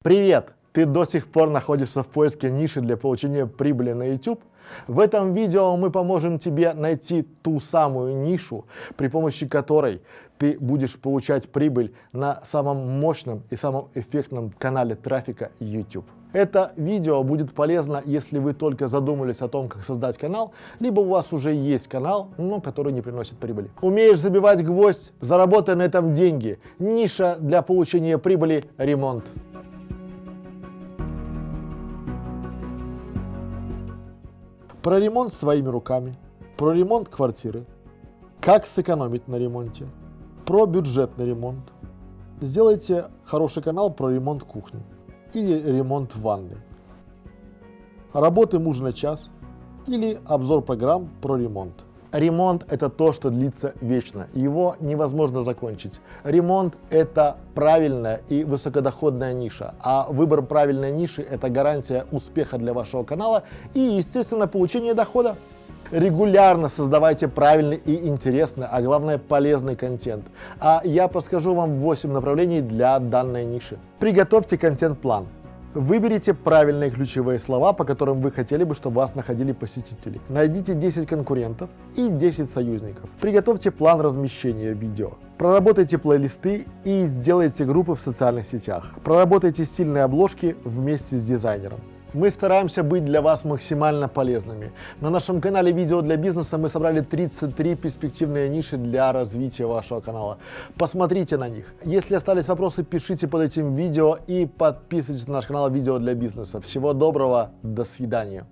Привет! Ты до сих пор находишься в поиске ниши для получения прибыли на YouTube? В этом видео мы поможем тебе найти ту самую нишу, при помощи которой ты будешь получать прибыль на самом мощном и самом эффектном канале трафика YouTube. Это видео будет полезно, если вы только задумались о том, как создать канал, либо у вас уже есть канал, но который не приносит прибыли. Умеешь забивать гвоздь? Заработай на этом деньги. Ниша для получения прибыли – ремонт. Про ремонт своими руками, про ремонт квартиры, как сэкономить на ремонте, про бюджетный ремонт. Сделайте хороший канал про ремонт кухни или ремонт ванны. Работы муж на час или обзор программ про ремонт. Ремонт – это то, что длится вечно. Его невозможно закончить. Ремонт – это правильная и высокодоходная ниша. А выбор правильной ниши – это гарантия успеха для вашего канала и, естественно, получения дохода. Регулярно создавайте правильный и интересный, а главное полезный контент. А я подскажу вам 8 направлений для данной ниши. Приготовьте контент-план. Выберите правильные ключевые слова, по которым вы хотели бы, чтобы вас находили посетители. Найдите 10 конкурентов и 10 союзников. Приготовьте план размещения видео. Проработайте плейлисты и сделайте группы в социальных сетях. Проработайте стильные обложки вместе с дизайнером. Мы стараемся быть для вас максимально полезными. На нашем канале «Видео для бизнеса» мы собрали 33 перспективные ниши для развития вашего канала. Посмотрите на них. Если остались вопросы, пишите под этим видео и подписывайтесь на наш канал «Видео для бизнеса». Всего доброго, до свидания.